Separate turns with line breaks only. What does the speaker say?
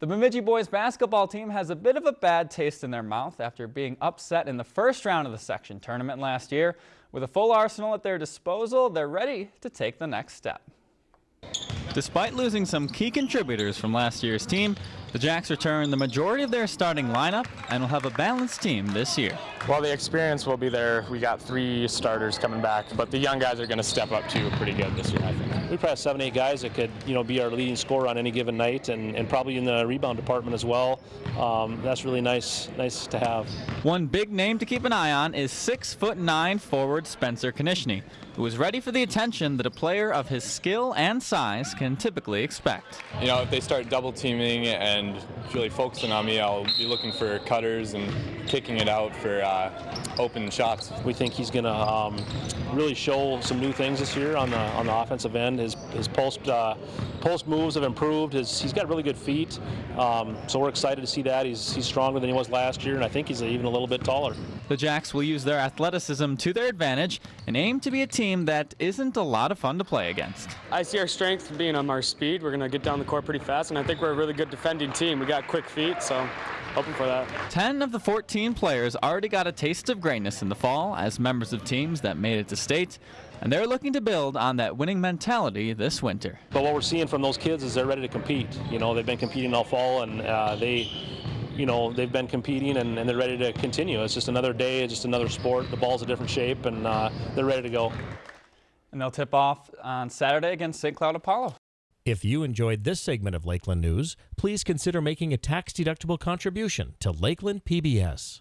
The Bemidji boys basketball team has a bit of a bad taste in their mouth after being upset in the first round of the section tournament last year. With a full arsenal at their disposal, they're ready to take the next step. Despite losing some key contributors from last year's team, the Jacks return the majority of their starting lineup and will have a balanced team this year.
Well, the experience will be there. We got three starters coming back, but the young guys are going to step up too pretty good this year, I think.
We probably have seven, eight guys that could, you know, be our leading scorer on any given night, and, and probably in the rebound department as well. Um, that's really nice, nice to have.
One big name to keep an eye on is six foot nine forward Spencer Konishny, who is ready for the attention that a player of his skill and size can typically expect.
You know, if they start double teaming and really focusing on me, I'll be looking for cutters and kicking it out for uh, open shots.
We think he's going to um, really show some new things this year on the on the offensive end. His his post uh, post moves have improved. His, he's got really good feet, um, so we're excited to see that. He's he's stronger than he was last year, and I think he's even a little bit taller.
The Jacks will use their athleticism to their advantage and aim to be a team that isn't a lot of fun to play against.
I see our strength being on our speed. We're going to get down the court pretty fast, and I think we're a really good defending team. We got quick feet, so hoping for that.
10 of the 14 players already got a taste of greatness in the fall as members of teams that made it to state, and they're looking to build on that winning mentality this winter.
But what we're seeing from those kids is they're ready to compete. You know, they've been competing all fall, and uh, they you know, they've been competing and, and, they're ready to continue. It's just another day, it's just another sport. The ball's a different shape, and uh, they're ready to go.
And they'll tip off on Saturday against St. Cloud Apollo.
If you enjoyed this segment of Lakeland News, please consider making a tax-deductible contribution to Lakeland PBS.